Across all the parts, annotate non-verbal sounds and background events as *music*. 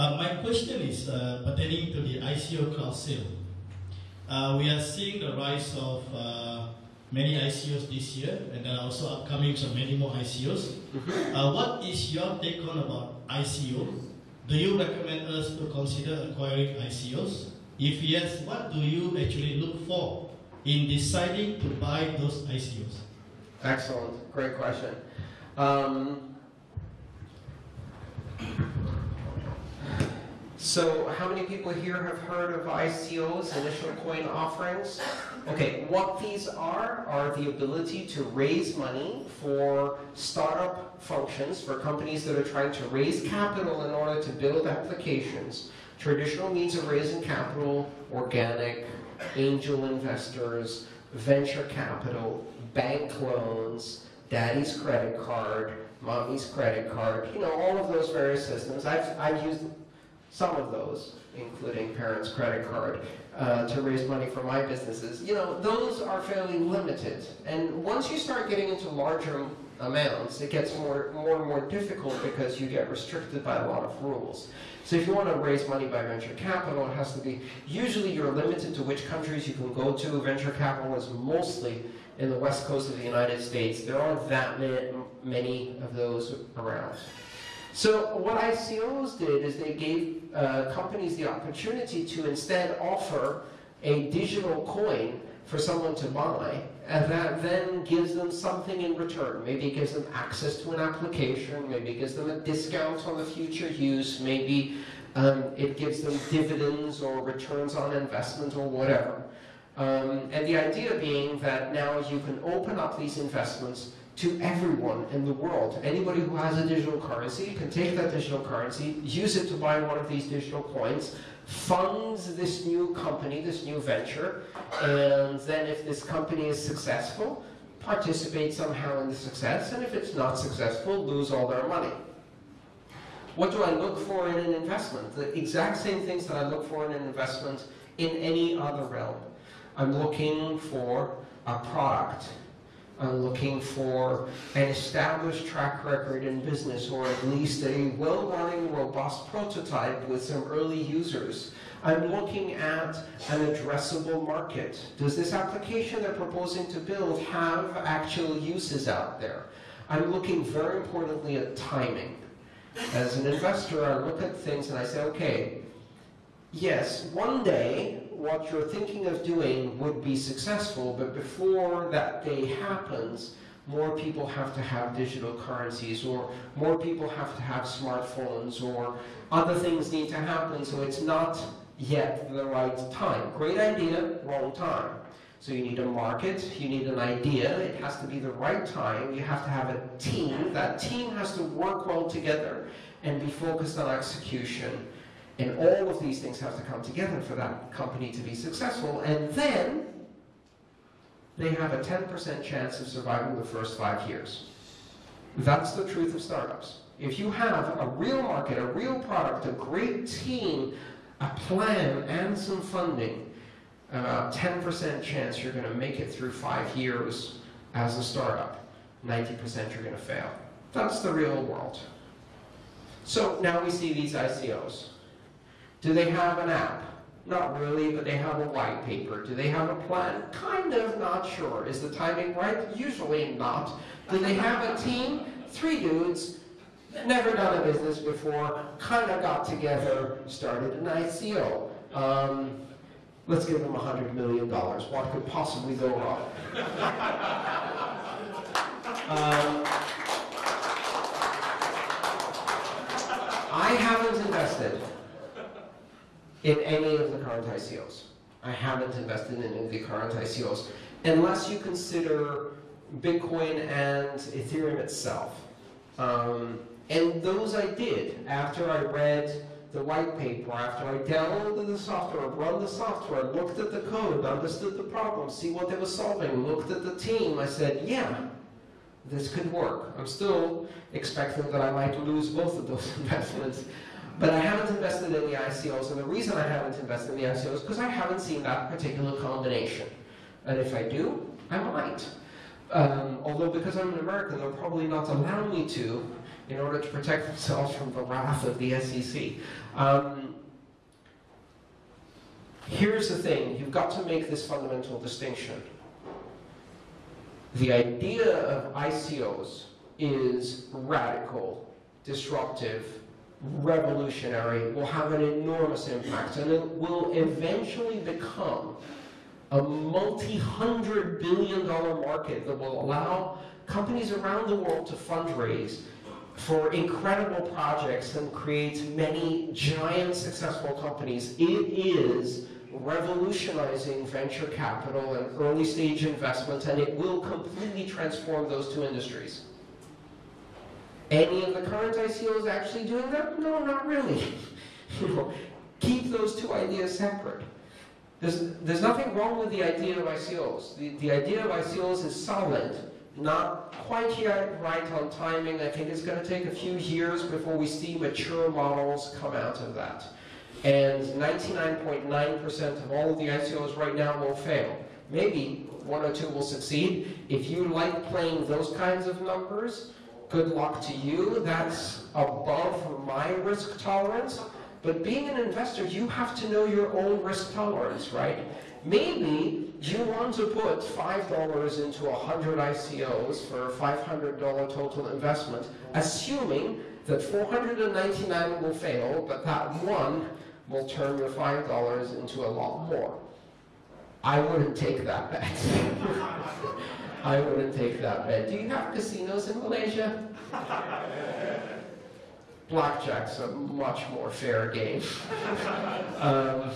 Uh, my question is uh, pertaining to the ICO crowd sale. Uh, we are seeing the rise of uh, many ICOs this year, and there are also upcoming so many more ICOs. Mm-hmm. Uh, what is your take on about ICO? Do you recommend us to consider acquiring ICOs? If yes, what do you actually look for in deciding to buy those ICOs? Excellent, great question. Um, so, how many people here have heard of ICOs, initial coin offerings? Okay, what these are are the ability to raise money for startup functions, for companies that are trying to raise capital in order to build applications. Traditional means of raising capital, organic, angel investors, venture capital, bank loans, daddy's credit card, mommy's credit card, you know, all of those various systems. I've, I've used some of those, including parents' credit card, uh, to raise money for my businesses. You know, those are fairly limited. And once you start getting into larger amounts, it gets more, more and more difficult because you get restricted by a lot of rules. So if you want to raise money by venture capital, it has to be, usually you're limited to which countries you can go to. Venture capital is mostly in the west coast of the United States. There aren't that many of those around. So what ICOs did is they gave uh, companies the opportunity to instead offer a digital coin for someone to buy, and that then gives them something in return. Maybe it gives them access to an application, maybe it gives them a discount on the future use, maybe um, it gives them dividends or returns on investment or whatever. Um, and the idea being that now you can open up these investments to everyone in the world. Anybody who has a digital currency can take that digital currency, use it to buy one of these digital coins, funds this new company, this new venture, and then if this company is successful, participate somehow in the success, and if it's not successful, lose all their money. What do I look for in an investment? The exact same things that I look for in an investment in any other realm. I'm looking for a product. I'm looking for an established track record in business or at least a well-running, robust prototype with some early users. I'm looking at an addressable market. Does this application they're proposing to build have actual uses out there? I'm looking very importantly at timing. As an investor, I look at things and I say, okay, yes, one day what you're thinking of doing would be successful, but before that day happens, more people have to have digital currencies, or more people have to have smartphones, or other things need to happen, so it's not yet the right time. Great idea, wrong time. So you need a market, you need an idea, it has to be the right time, you have to have a team, that team has to work well together and be focused on execution. And all of these things have to come together for that company to be successful. And then they have a 10% chance of surviving the first five years. That's the truth of startups. If you have a real market, a real product, a great team, a plan, and some funding, uh, about 10% chance you're going to make it through five years as a startup. 90% you're going to fail. That's the real world. So now we see these ICOs. Do they have an app? Not really, but they have a white paper. Do they have a plan? Kind of, not sure. Is the timing right? Usually not. Do they have a team? Three dudes, never done a business before, kind of got together, started an ICO. Um, let's give them $100 million. What could possibly go wrong? *laughs* um, I haven't invested in any of the current ICOs. I haven't invested in any of the current ICOs, unless you consider Bitcoin and Ethereum itself. Um, and those I did after I read the white paper, after I downloaded the software, run the software, looked at the code, understood the problem, see what they were solving, looked at the team, I said, yeah, this could work. I'm still expecting that I might lose both of those *laughs* investments. But I haven't invested in the ICOs, and the reason I haven't invested in the ICOs is because I haven't seen that particular combination. And if I do, I might. Um, although because I'm an American, they'll probably not allow me to in order to protect themselves from the wrath of the SEC. Um, here's the thing you've got to make this fundamental distinction. The idea of ICOs is radical, disruptive, revolutionary, will have an enormous impact, and it will eventually become a multi-hundred billion dollar market that will allow companies around the world to fundraise for incredible projects and create many giant successful companies. It is revolutionizing venture capital and early stage investment, and it will completely transform those two industries. Any of the current ICOs actually doing that? No, not really. *laughs* you know, keep those two ideas separate. There's, there's nothing wrong with the idea of ICOs. The, the idea of ICOs is solid, not quite yet right on timing. I think it's going to take a few years before we see mature models come out of that. And 99.9% of all of the ICOs right now will fail. Maybe one or two will succeed. If you like playing those kinds of numbers, good luck to you. That's above my risk tolerance. But being an investor, you have to know your own risk tolerance, right? Maybe you want to put $5 into 100 ICOs for a $500 total investment, assuming that 499 will fail, but that one will turn your $5 into a lot more. I wouldn't take that bet. *laughs* I wouldn't take that bet. Do you have casinos in Malaysia? *laughs* Blackjack's a much more fair game. um,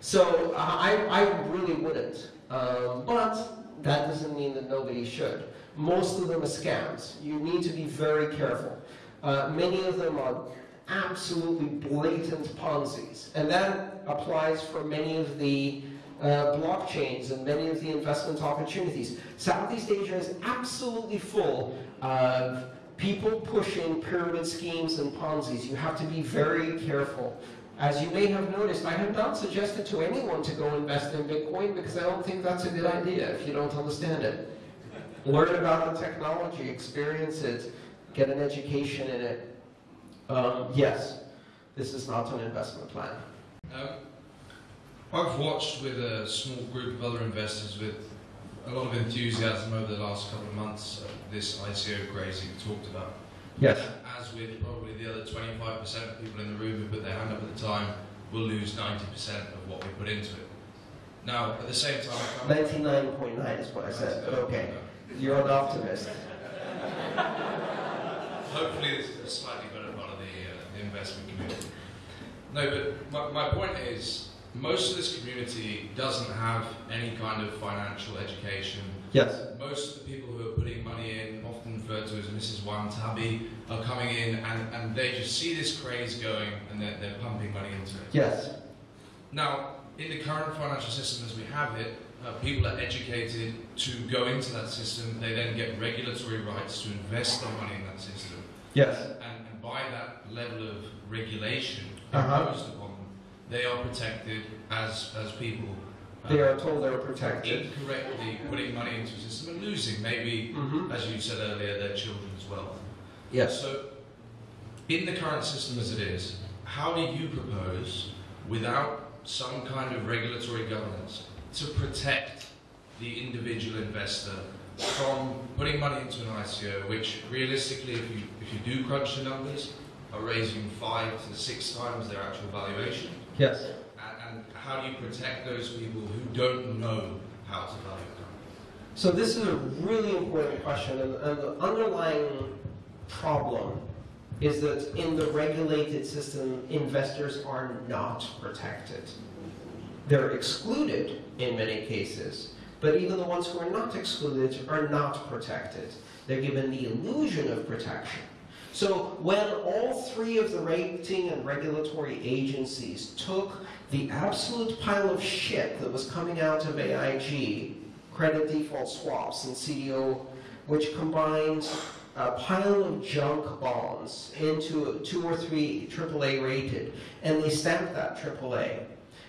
so I, I really wouldn't. Um, but that doesn't mean that nobody should. Most of them are scams. You need to be very careful. Uh, many of them are absolutely blatant Ponzi's. And that applies for many of the uh, blockchains and many of the investment opportunities. Southeast Asia is absolutely full of people pushing pyramid schemes and Ponzi's. You have to be very careful. As you may have noticed, I have not suggested to anyone to go invest in Bitcoin because I don't think that's a good idea if you don't understand it. Learn about the technology, experience it, get an education in it. Um, yes, this is not an investment plan. Um, I've watched with a small group of other investors with a lot of enthusiasm over the last couple of months uh, this ICO craze you talked about. Yes. As with probably the other 25% of people in the room who put their hand up at the time, we'll lose 90% of what we put into it. Now, at the same time, I can't- 99.9 is what I said, but okay. You're an optimist. Hopefully, it's a slightly better part of the, uh, the investment community. No, but my, my point is, most of this community doesn't have any kind of financial education. Yes. Most of the people who are putting money in, often referred to as Mrs. Watanabe, are coming in and, and they just see this craze going and they're, they're pumping money into it. Yes. Now, in the current financial system as we have it, uh, people are educated to go into that system. They then get regulatory rights to invest their money in that system. Yes. And, and by that level of regulation Uh-huh. upon them, they are protected as, as people. They are told they're protected. incorrectly putting money into a system and losing, maybe, Mm-hmm. as you said earlier, their children's wealth. Yes. So, in the current system as it is, how do you propose, without some kind of regulatory governance, to protect the individual investor from putting money into an ICO, which realistically, if you, if you do crunch the numbers, are raising five to six times their actual valuation? Yes. And, and how do you protect those people who don't know how to value a company? So this is a really important question, and, and the underlying problem is that in the regulated system, investors are not protected. They're excluded in many cases, but even the ones who are not excluded are not protected. They're given the illusion of protection. So when all three of the rating and regulatory agencies took the absolute pile of shit that was coming out of AIG, credit default swaps and CDO, which combined a pile of junk bonds into two or three AAA rated, and they stamped that AAA,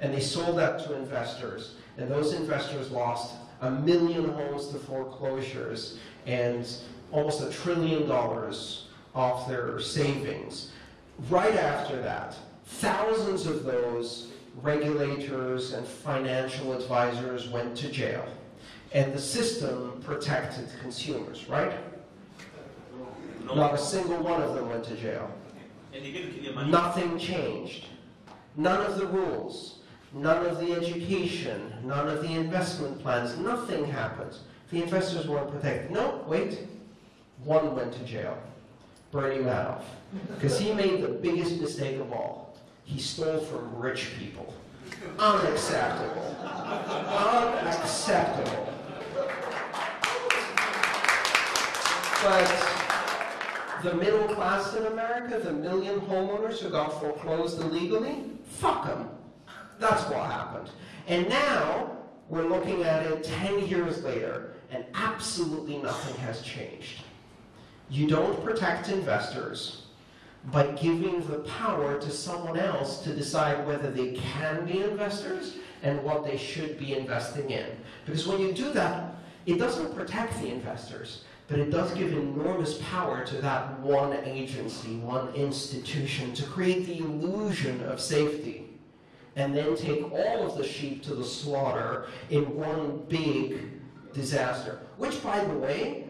and they sold that to investors, and those investors lost a million homes to foreclosures and almost a trillion dollars of their savings. Right after that, thousands of those regulators and financial advisors went to jail. And the system protected consumers, right? Not a single one of them went to jail. And they get to keep their money. Nothing changed. None of the rules, none of the education, none of the investment plans, nothing happened. The investors weren't protected. No, wait. One went to jail. Bernie Madoff. Because he made the biggest mistake of all. He stole from rich people. Unacceptable. Unacceptable. But the middle class in America, the million homeowners who got foreclosed illegally, fuck them. That's what happened. And now we're looking at it 10 years later, and absolutely nothing has changed. You don't protect investors by giving the power to someone else to decide whether they can be investors and what they should be investing in. Because when you do that, it doesn't protect the investors, but it does give enormous power to that one agency, one institution, to create the illusion of safety. And then take all of the sheep to the slaughter in one big disaster. Which, by the way,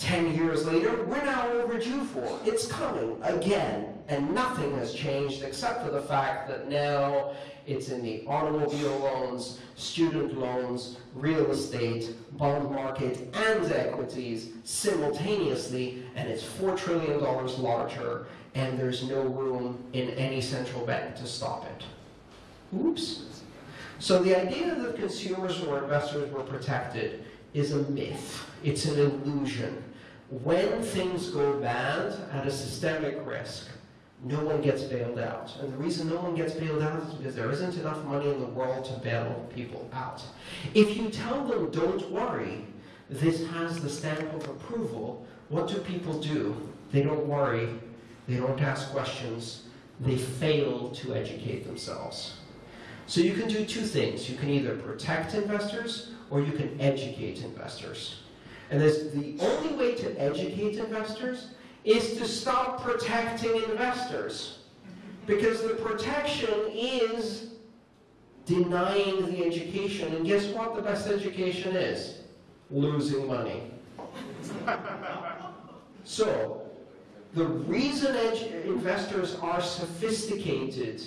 10 years later, we're now overdue for. It's coming again, and nothing has changed except for the fact that now it's in the automobile loans, student loans, real estate, bond market, and equities simultaneously, and it's $4 trillion larger, and there's no room in any central bank to stop it. Oops. So the idea that consumers or investors were protected is a myth. It's an illusion. When things go bad at a systemic risk, no one gets bailed out. And the reason no one gets bailed out is because there isn't enough money in the world to bail people out. If you tell them, don't worry, this has the stamp of approval, what do people do? They don't worry, they don't ask questions, they fail to educate themselves. So you can do two things. You can either protect investors or you can educate investors. And there's, the only way to educate investors is to stop protecting investors. Because the protection is denying the education. And guess what the best education is? Losing money. *laughs* So, the reason investors are sophisticated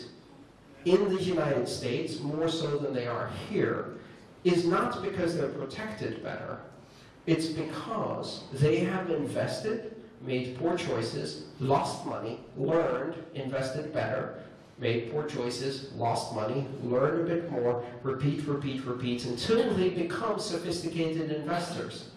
in the United States, more so than they are here, is not because they're protected better. It's because they have invested, made poor choices, lost money, learned, invested better, made poor choices, lost money, learned a bit more, repeat, repeat, repeat, until they become sophisticated investors.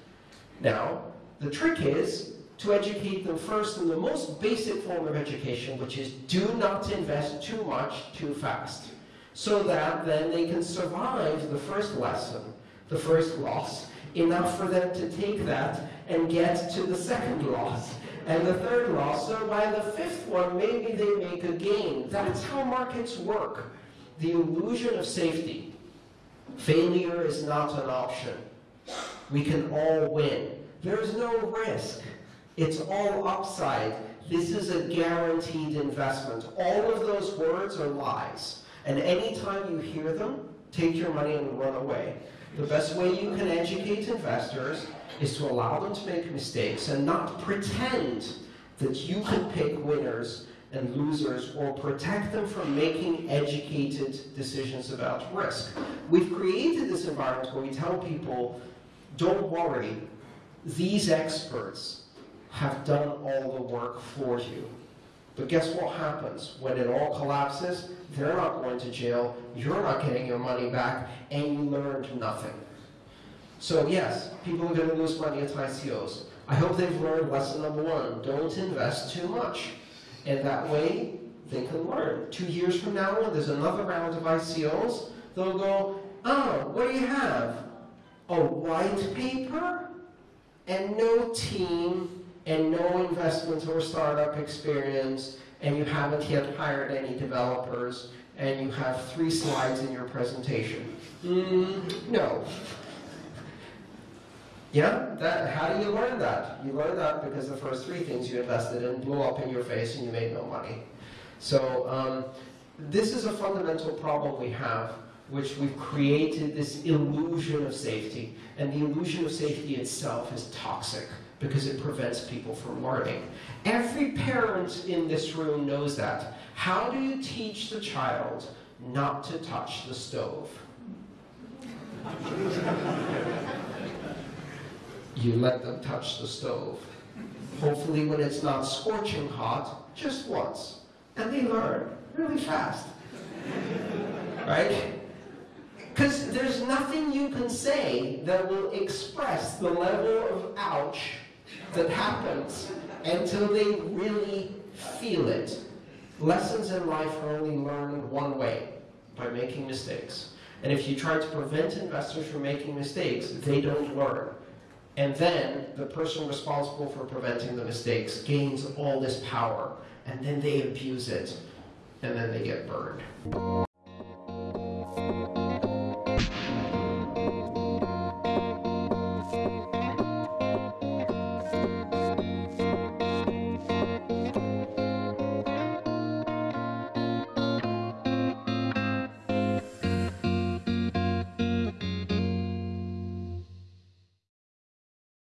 Now, the trick is to educate them first in the most basic form of education, which is do not invest too much too fast, so that then they can survive the first lesson, the first loss, enough for them to take that and get to the second loss and the third loss. So by the fifth one, maybe they make a gain. That's how markets work. The illusion of safety. Failure is not an option. We can all win. There's no risk. It's all upside. This is a guaranteed investment. All of those words are lies. And anytime you hear them, take your money and run away. The best way you can educate investors is to allow them to make mistakes and not pretend that you can pick winners and losers or protect them from making educated decisions about risk. We've created this environment where we tell people, don't worry, these experts have done all the work for you. But guess what happens? When it all collapses, they're not going to jail, you're not getting your money back, and you learned nothing. So yes, people are going to lose money at ICOs. I hope they've learned lesson number one, don't invest too much. And that way, they can learn. Two years from now, when there's another round of ICOs, they'll go, oh, what do you have? A white paper? And no team, and no investment or startup experience, and you haven't yet hired any developers, and you have three slides in your presentation. Mm, no. Yeah, that, how do you learn that? You learn that because the first three things you invested in blew up in your face and you made no money. So, um, this is a fundamental problem we have, which we've created this illusion of safety. And the illusion of safety itself is toxic because it prevents people from learning. Every parent in this room knows that. How do you teach the child not to touch the stove? you let them touch the stove. Hopefully, when it's not scorching hot, just once. And they learn really fast. right? Because there's nothing you can say that will express the level of ouch that happens until they really feel it. Lessons in life are only learned one way by making mistakes. And if you try to prevent investors from making mistakes, they don't learn. And then the person responsible for preventing the mistakes gains all this power, and then they abuse it, and then they get burned.